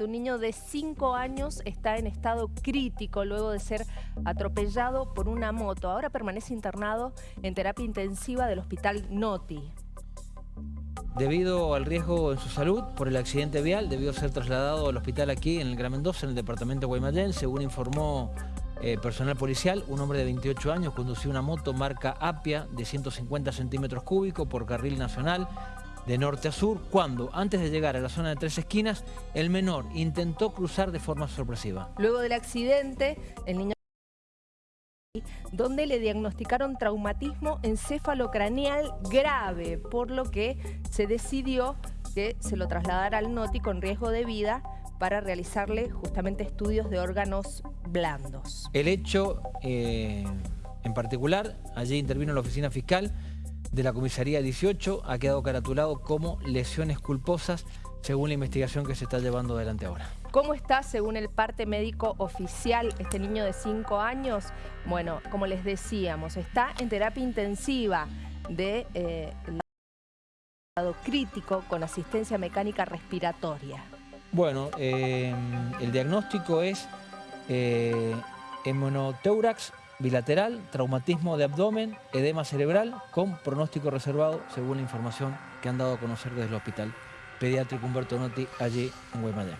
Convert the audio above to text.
Un niño de 5 años está en estado crítico luego de ser atropellado por una moto. Ahora permanece internado en terapia intensiva del hospital Noti. Debido al riesgo en su salud por el accidente vial, debió ser trasladado al hospital aquí en el Gran Mendoza, en el departamento de Guaymallén. Según informó eh, personal policial, un hombre de 28 años conducía una moto marca Apia de 150 centímetros cúbicos por carril nacional de norte a sur, cuando, antes de llegar a la zona de tres esquinas, el menor intentó cruzar de forma sorpresiva. Luego del accidente, el niño donde le diagnosticaron traumatismo encefalocraneal grave, por lo que se decidió que se lo trasladara al NOTI con riesgo de vida para realizarle justamente estudios de órganos blandos. El hecho eh, en particular, allí intervino la oficina fiscal, de la comisaría 18 ha quedado caratulado como lesiones culposas según la investigación que se está llevando adelante ahora. ¿Cómo está según el parte médico oficial este niño de 5 años? Bueno, como les decíamos, está en terapia intensiva de eh, crítico con asistencia mecánica respiratoria. Bueno, eh, el diagnóstico es eh, hemonoteurax bilateral, traumatismo de abdomen, edema cerebral con pronóstico reservado según la información que han dado a conocer desde el hospital pediátrico Humberto Notti allí en Guaymallén.